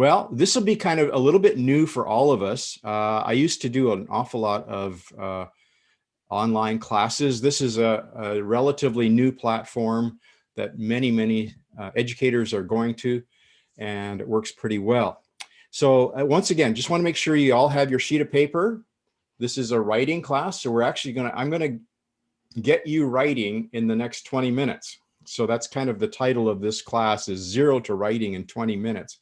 Well, this will be kind of a little bit new for all of us. Uh, I used to do an awful lot of uh, online classes. This is a, a, relatively new platform that many, many uh, educators are going to, and it works pretty well. So uh, once again, just want to make sure you all have your sheet of paper. This is a writing class, so we're actually going to, I'm going to get you writing in the next 20 minutes. So that's kind of the title of this class is zero to writing in 20 minutes.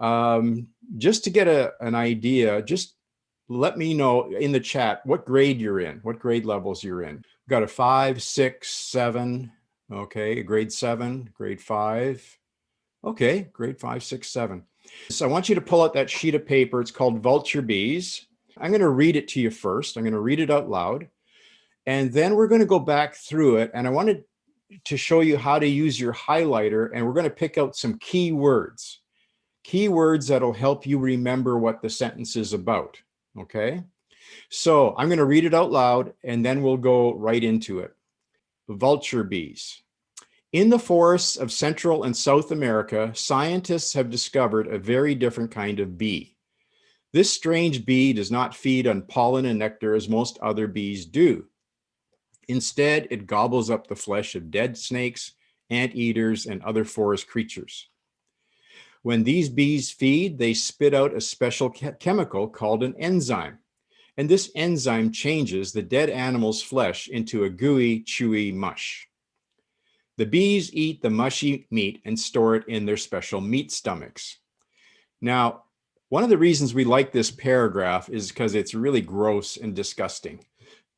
Um, just to get a, an idea, just let me know in the chat what grade you're in, what grade levels you're in. We've got a five, six, seven, okay, grade seven, grade five, okay, grade five, six, seven. So I want you to pull out that sheet of paper. It's called Vulture Bees. I'm going to read it to you first. I'm going to read it out loud. And then we're going to go back through it. And I wanted to show you how to use your highlighter. And we're going to pick out some key words keywords that'll help you remember what the sentence is about, okay? So I'm gonna read it out loud and then we'll go right into it. Vulture bees. In the forests of Central and South America, scientists have discovered a very different kind of bee. This strange bee does not feed on pollen and nectar as most other bees do. Instead, it gobbles up the flesh of dead snakes, anteaters, and other forest creatures. When these bees feed, they spit out a special chemical called an enzyme. And this enzyme changes the dead animal's flesh into a gooey, chewy mush. The bees eat the mushy meat and store it in their special meat stomachs. Now, one of the reasons we like this paragraph is because it's really gross and disgusting.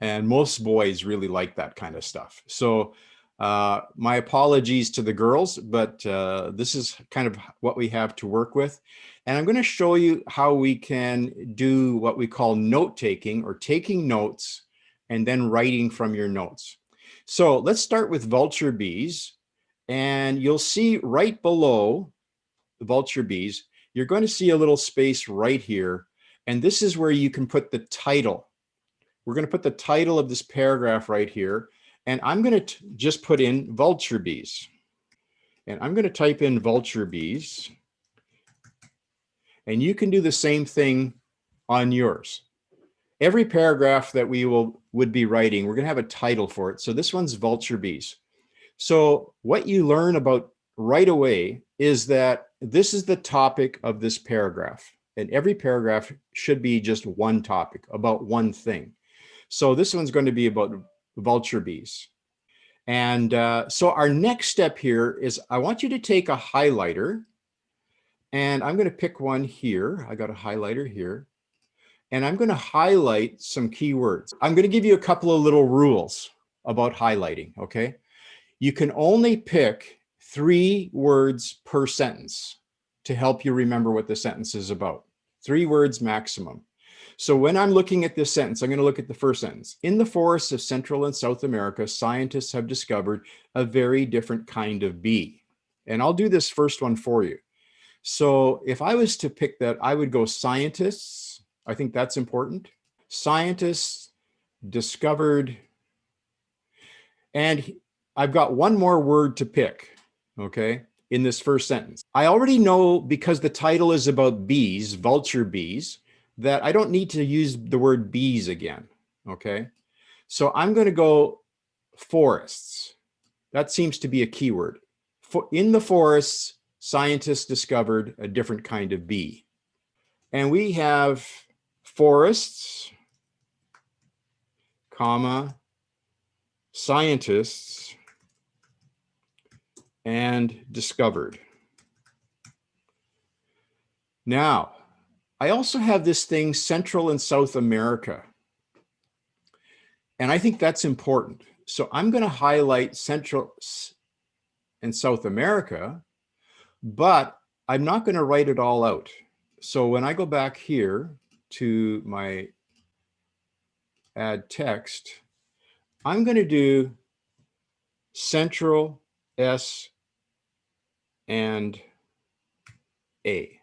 And most boys really like that kind of stuff. So uh, my apologies to the girls, but uh, this is kind of what we have to work with. And I'm going to show you how we can do what we call note taking or taking notes and then writing from your notes. So let's start with vulture bees. And you'll see right below the vulture bees, you're going to see a little space right here. And this is where you can put the title. We're going to put the title of this paragraph right here. And I'm going to just put in vulture bees. And I'm going to type in vulture bees. And you can do the same thing on yours. Every paragraph that we will would be writing, we're going to have a title for it. So this one's vulture bees. So what you learn about right away is that this is the topic of this paragraph. And every paragraph should be just one topic about one thing. So this one's going to be about vulture bees. And uh, so our next step here is I want you to take a highlighter and I'm going to pick one here. I got a highlighter here and I'm going to highlight some keywords. I'm going to give you a couple of little rules about highlighting. Okay. You can only pick three words per sentence to help you remember what the sentence is about. Three words maximum. So when I'm looking at this sentence, I'm going to look at the first sentence. In the forests of Central and South America, scientists have discovered a very different kind of bee. And I'll do this first one for you. So if I was to pick that, I would go scientists. I think that's important. Scientists discovered, and I've got one more word to pick, okay, in this first sentence. I already know because the title is about bees, vulture bees, that I don't need to use the word bees again, okay? So I'm going to go forests. That seems to be a keyword. For, in the forests, scientists discovered a different kind of bee. And we have forests, comma, scientists, and discovered. Now, I also have this thing Central and South America. And I think that's important. So I'm going to highlight Central and South America, but I'm not going to write it all out. So when I go back here to my add text, I'm going to do Central S and A.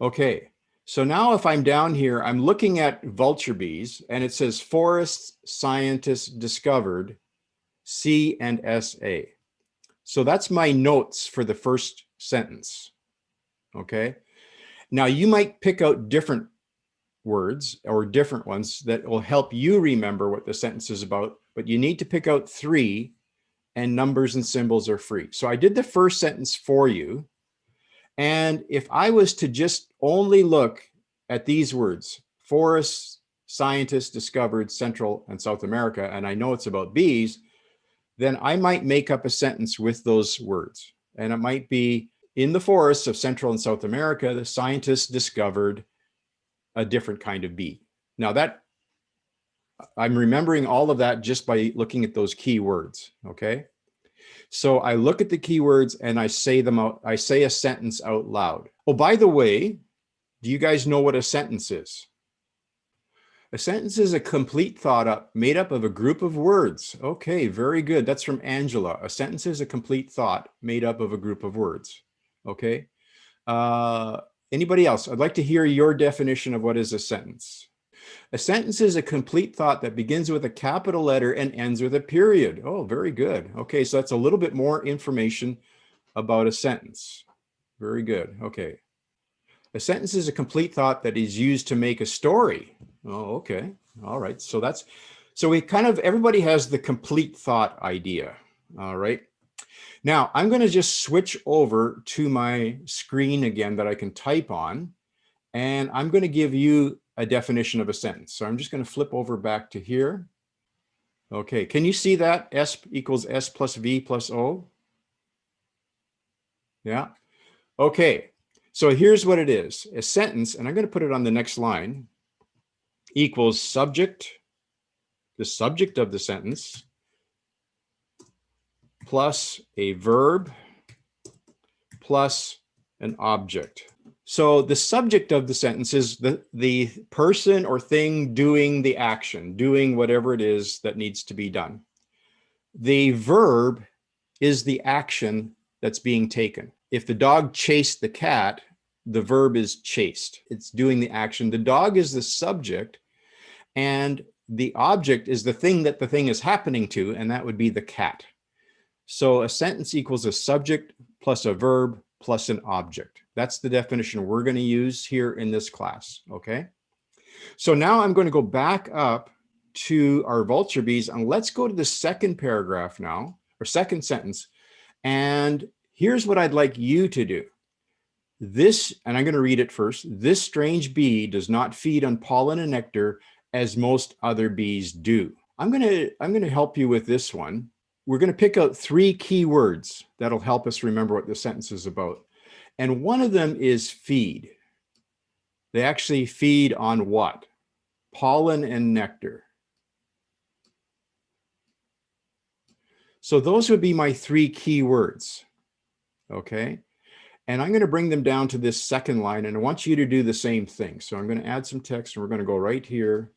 Okay, So now if I'm down here, I'm looking at vulture bees and it says forests scientists discovered C and SA. So that's my notes for the first sentence. Okay. Now you might pick out different words or different ones that will help you remember what the sentence is about, but you need to pick out three and numbers and symbols are free. So I did the first sentence for you. And if I was to just only look at these words, forests, scientists discovered Central and South America, and I know it's about bees, then I might make up a sentence with those words. And it might be in the forests of Central and South America, the scientists discovered a different kind of bee. Now that I'm remembering all of that just by looking at those key words, Okay. So I look at the keywords and I say them out. I say a sentence out loud. Oh, by the way, do you guys know what a sentence is? A sentence is a complete thought up made up of a group of words. Okay, very good. That's from Angela. A sentence is a complete thought made up of a group of words. Okay. Uh, anybody else? I'd like to hear your definition of what is a sentence. A sentence is a complete thought that begins with a capital letter and ends with a period. Oh, very good. Okay, so that's a little bit more information about a sentence. Very good. Okay. A sentence is a complete thought that is used to make a story. Oh, okay. All right. So that's, so we kind of, everybody has the complete thought idea. All right. Now I'm going to just switch over to my screen again that I can type on, and I'm going to give you a definition of a sentence. So I'm just going to flip over back to here. Okay, can you see that S equals S plus V plus O? Yeah. Okay, so here's what it is. A sentence, and I'm going to put it on the next line, equals subject, the subject of the sentence, plus a verb plus an object. So the subject of the sentence is the, the person or thing doing the action, doing whatever it is that needs to be done. The verb is the action that's being taken. If the dog chased the cat, the verb is chased. It's doing the action. The dog is the subject and the object is the thing that the thing is happening to, and that would be the cat. So a sentence equals a subject plus a verb plus an object. That's the definition we're going to use here in this class. Okay. So now I'm going to go back up to our vulture bees and let's go to the second paragraph now or second sentence. And here's what I'd like you to do. This, and I'm going to read it first. This strange bee does not feed on pollen and nectar as most other bees do. I'm going to, I'm going to help you with this one we're going to pick out three key words that'll help us remember what the sentence is about. And one of them is feed. They actually feed on what? Pollen and nectar. So those would be my three key words. Okay. And I'm going to bring them down to this second line and I want you to do the same thing. So I'm going to add some text and we're going to go right here.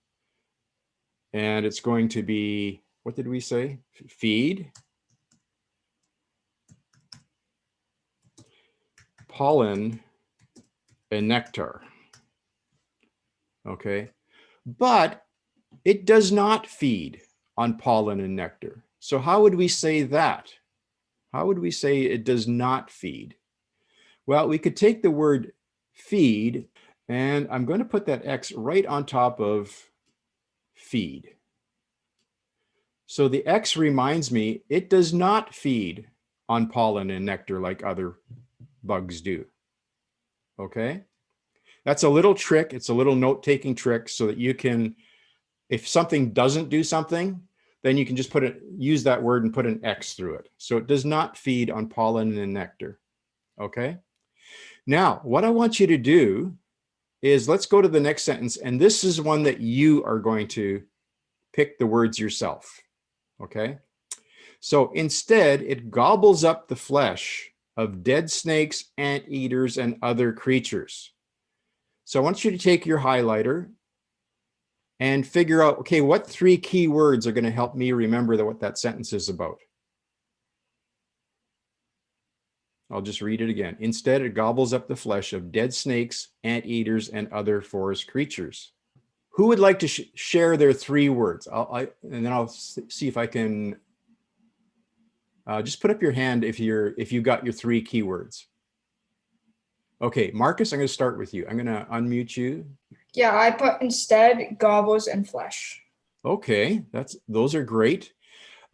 And it's going to be what did we say? Feed, pollen, and nectar. Okay, but it does not feed on pollen and nectar. So how would we say that? How would we say it does not feed? Well, we could take the word feed and I'm going to put that X right on top of feed. So the X reminds me, it does not feed on pollen and nectar like other bugs do. Okay. That's a little trick. It's a little note-taking trick so that you can, if something doesn't do something, then you can just put it, use that word and put an X through it. So it does not feed on pollen and nectar. Okay. Now, what I want you to do is let's go to the next sentence. And this is one that you are going to pick the words yourself okay? So instead, it gobbles up the flesh of dead snakes, anteaters, and other creatures. So I want you to take your highlighter and figure out, okay, what three key words are going to help me remember what that sentence is about? I'll just read it again. Instead, it gobbles up the flesh of dead snakes, anteaters, and other forest creatures. Who would like to sh share their three words? I'll, I, and then I'll see if I can uh, just put up your hand if you're if you got your three keywords. Okay, Marcus, I'm going to start with you. I'm going to unmute you. Yeah, I put instead gobbles and flesh. Okay, that's those are great.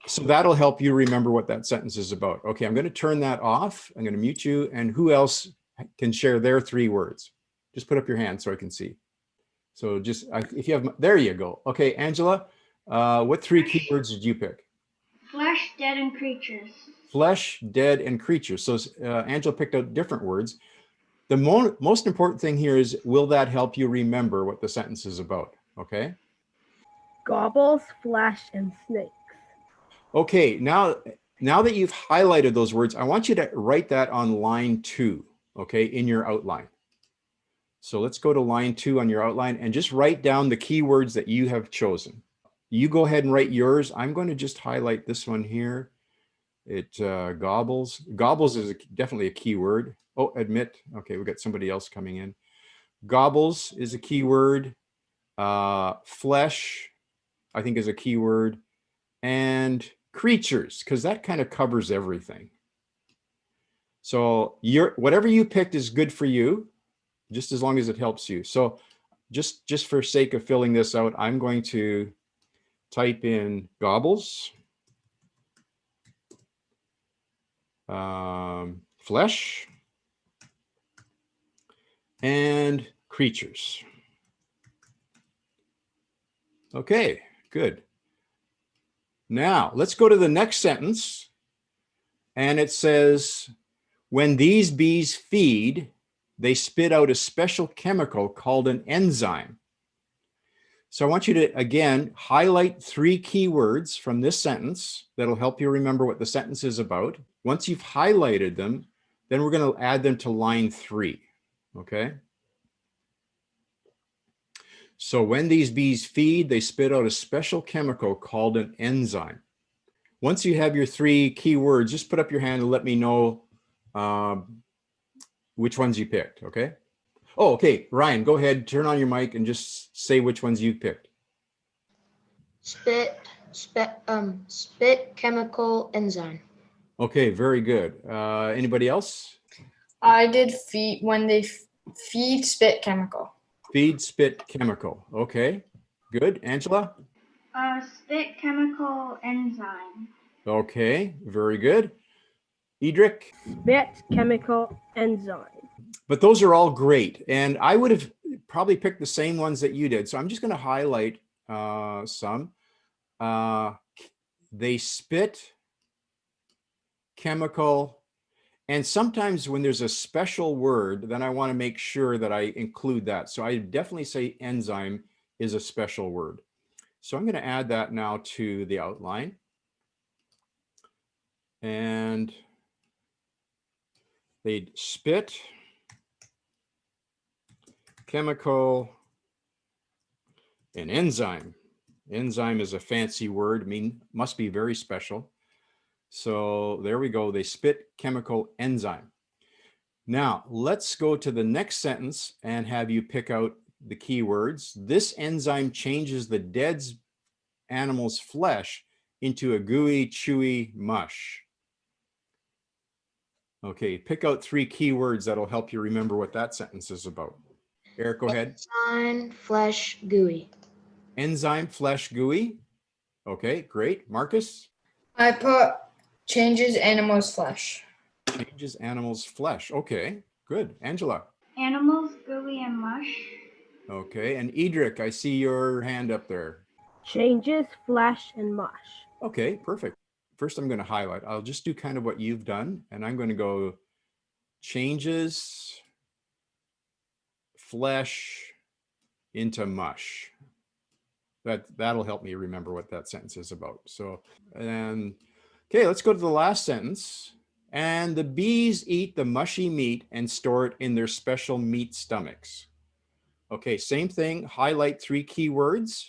So that'll help you remember what that sentence is about. Okay, I'm going to turn that off. I'm going to mute you. And who else can share their three words? Just put up your hand so I can see. So just if you have, there you go. Okay, Angela, uh, what three keywords did you pick? Flesh, dead, and creatures. Flesh, dead, and creatures. So uh, Angela picked out different words. The mo most important thing here is, will that help you remember what the sentence is about? Okay. Gobbles, flesh, and snakes. Okay, now, now that you've highlighted those words, I want you to write that on line two, okay, in your outline. So let's go to line two on your outline and just write down the keywords that you have chosen. You go ahead and write yours. I'm going to just highlight this one here. It uh, gobbles. Gobbles is a, definitely a keyword. Oh, admit. Okay, we got somebody else coming in. Gobbles is a keyword. Uh, flesh, I think is a keyword. And creatures, because that kind of covers everything. So your whatever you picked is good for you, just as long as it helps you. So just, just for sake of filling this out, I'm going to type in gobbles, um, flesh, and creatures. Okay, good. Now let's go to the next sentence. And it says, when these bees feed, they spit out a special chemical called an enzyme. So I want you to, again, highlight three keywords from this sentence that'll help you remember what the sentence is about. Once you've highlighted them, then we're going to add them to line three, okay? So when these bees feed, they spit out a special chemical called an enzyme. Once you have your three keywords, just put up your hand and let me know um, which ones you picked, okay? Oh, okay, Ryan, go ahead, turn on your mic and just say which ones you picked. Spit, spit, um, spit chemical enzyme. Okay, very good. Uh, anybody else? I did feed when they feed spit chemical. Feed spit chemical. Okay, good. Angela? Uh, spit chemical enzyme. Okay, very good. Edric? Spit chemical enzyme. But those are all great. And I would have probably picked the same ones that you did. So I'm just going to highlight uh, some. Uh, they spit chemical and sometimes when there's a special word, then I want to make sure that I include that. So I definitely say enzyme is a special word. So I'm going to add that now to the outline. And they spit, chemical, an enzyme. Enzyme is a fancy word, mean, must be very special. So there we go. They spit chemical enzyme. Now let's go to the next sentence and have you pick out the keywords. This enzyme changes the dead animal's flesh into a gooey, chewy mush. Okay, pick out three keywords that'll help you remember what that sentence is about. Eric, go ahead. Enzyme, flesh, gooey. Enzyme, flesh, gooey. Okay, great. Marcus? I put Changes animal's flesh. Changes animal's flesh. Okay, good. Angela. Animals, gooey, and mush. Okay, and Edric, I see your hand up there. Changes flesh and mush. Okay, perfect. First, I'm going to highlight. I'll just do kind of what you've done, and I'm going to go changes flesh into mush. That, that'll help me remember what that sentence is about. So, and Okay, let's go to the last sentence. And the bees eat the mushy meat and store it in their special meat stomachs. Okay, same thing, highlight three keywords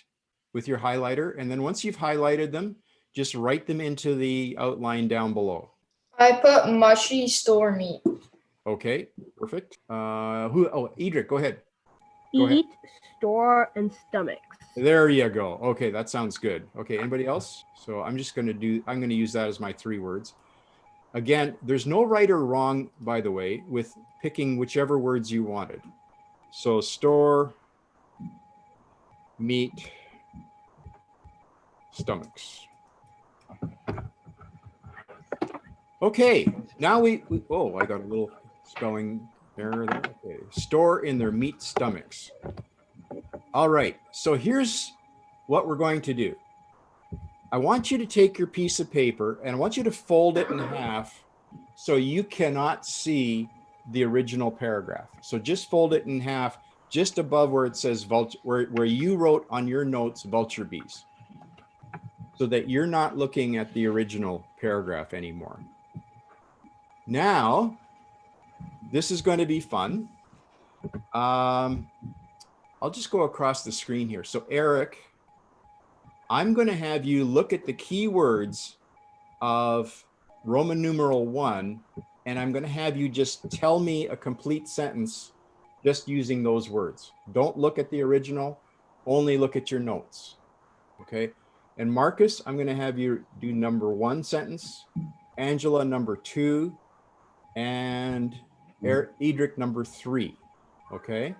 with your highlighter. And then once you've highlighted them, just write them into the outline down below. I put mushy store meat. Okay, perfect. Uh, who, oh, Edric, go ahead. Go ahead. Eat, store, and stomachs. There you go. Okay, that sounds good. Okay, anybody else? So I'm just gonna do, I'm gonna use that as my three words. Again, there's no right or wrong, by the way, with picking whichever words you wanted. So store, meat, stomachs. Okay, now we, we- oh, I got a little spelling error there. Okay, store in their meat stomachs. All right, so here's what we're going to do. I want you to take your piece of paper and I want you to fold it in half so you cannot see the original paragraph. So just fold it in half just above where it says vulture, where, where you wrote on your notes vulture bees. So that you're not looking at the original paragraph anymore. Now, this is going to be fun. Um, I'll just go across the screen here. So Eric, I'm going to have you look at the keywords of Roman numeral one, and I'm going to have you just tell me a complete sentence just using those words. Don't look at the original, only look at your notes. Okay. And Marcus, I'm going to have you do number one sentence, Angela, number two, and Eric, Edric, number three. Okay.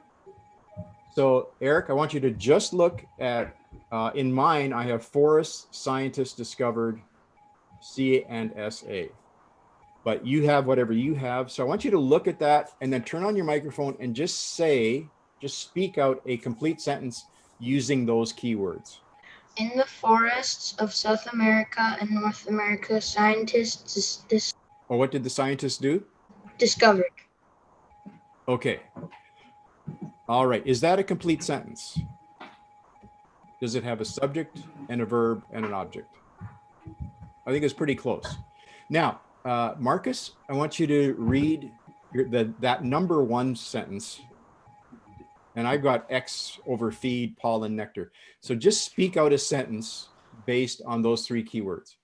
So Eric, I want you to just look at, uh, in mine, I have forest scientists discovered C and SA. But you have whatever you have. So I want you to look at that and then turn on your microphone and just say, just speak out a complete sentence using those keywords. In the forests of South America and North America, scientists dis- dis- Or what did the scientists do? discovered Okay. All right. Is that a complete sentence? Does it have a subject and a verb and an object? I think it's pretty close. Now, uh, Marcus, I want you to read your, the, that number one sentence. And I've got X over feed, pollen, nectar. So just speak out a sentence based on those three keywords.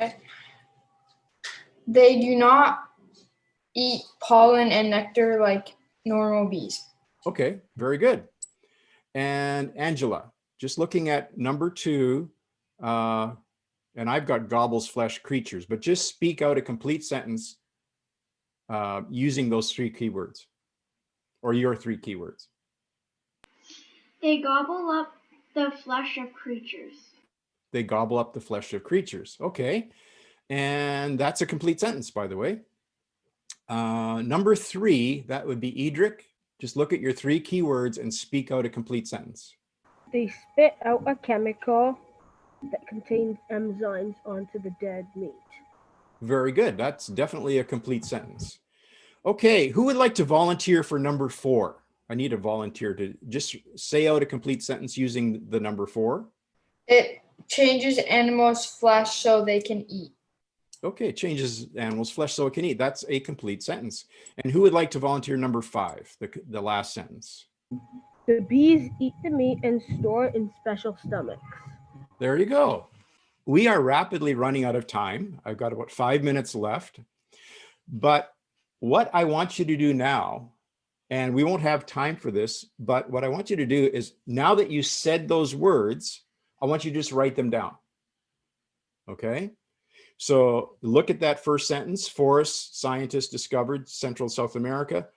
Okay. They do not eat pollen and nectar like normal bees. Okay, very good. And Angela, just looking at number two, uh, and I've got gobbles flesh creatures, but just speak out a complete sentence uh, using those three keywords or your three keywords. They gobble up the flesh of creatures. They gobble up the flesh of creatures. Okay. And that's a complete sentence, by the way. Uh, number three, that would be Edric. Just look at your three keywords and speak out a complete sentence. They spit out a chemical that contains enzymes onto the dead meat. Very good. That's definitely a complete sentence. Okay, who would like to volunteer for number four? I need a volunteer to just say out a complete sentence using the number four. It changes animals' flesh so they can eat. Okay, it changes animals' flesh so it can eat. That's a complete sentence. And who would like to volunteer number five, the, the last sentence? The bees eat the meat and store it in special stomachs. There you go. We are rapidly running out of time. I've got about five minutes left. But what I want you to do now, and we won't have time for this, but what I want you to do is now that you said those words, I want you to just write them down. Okay. So look at that first sentence, forest scientists discovered Central South America.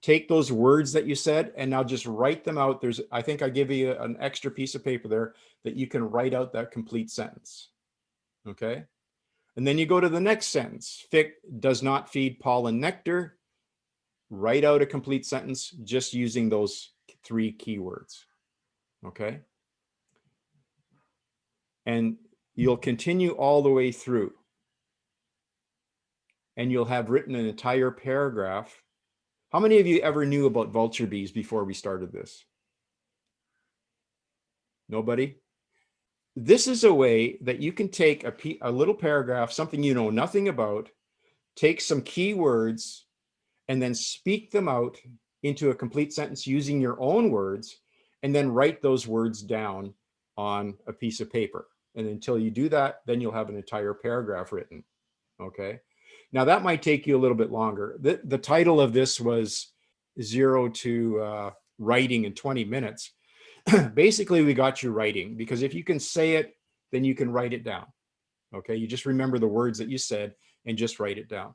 Take those words that you said and now just write them out. There's, I think I give you an extra piece of paper there that you can write out that complete sentence. Okay. And then you go to the next sentence. Fic does not feed pollen nectar. Write out a complete sentence just using those three keywords. Okay. And you'll continue all the way through. And you'll have written an entire paragraph. How many of you ever knew about vulture bees before we started this? Nobody? This is a way that you can take a, a little paragraph, something you know nothing about, take some key words, and then speak them out into a complete sentence using your own words, and then write those words down on a piece of paper. And until you do that, then you'll have an entire paragraph written. Okay. Now that might take you a little bit longer. The, the title of this was zero to uh, writing in 20 minutes. Basically, we got you writing because if you can say it, then you can write it down. Okay, you just remember the words that you said and just write it down.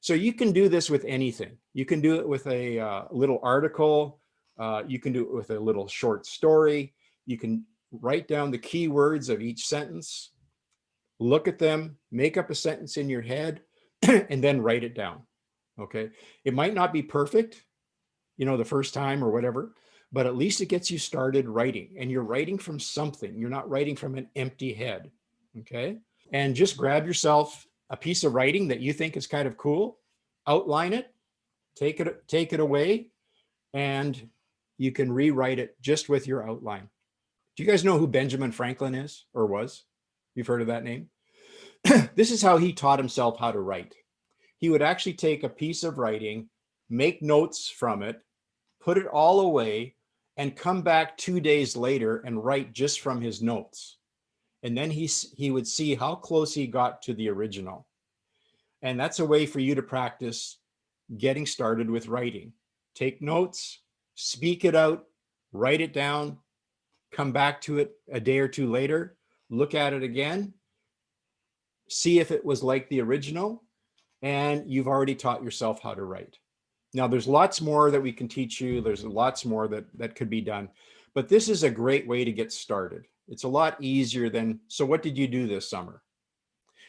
So you can do this with anything. You can do it with a uh, little article. Uh, you can do it with a little short story. You can write down the key words of each sentence, look at them, make up a sentence in your head, and then write it down. Okay. It might not be perfect, you know, the first time or whatever, but at least it gets you started writing and you're writing from something. You're not writing from an empty head. Okay. And just grab yourself a piece of writing that you think is kind of cool, outline it, take it, take it away, and you can rewrite it just with your outline. Do you guys know who Benjamin Franklin is or was? You've heard of that name? this is how he taught himself how to write. He would actually take a piece of writing, make notes from it, put it all away, and come back two days later and write just from his notes. And then he, he would see how close he got to the original. And that's a way for you to practice getting started with writing. Take notes, speak it out, write it down, come back to it a day or two later, look at it again, see if it was like the original, and you've already taught yourself how to write. Now there's lots more that we can teach you. There's lots more that, that could be done, but this is a great way to get started. It's a lot easier than, so what did you do this summer?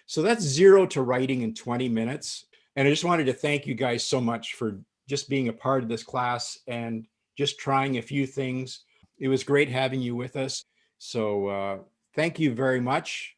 So that's zero to writing in 20 minutes. And I just wanted to thank you guys so much for just being a part of this class and just trying a few things. It was great having you with us. So uh, thank you very much.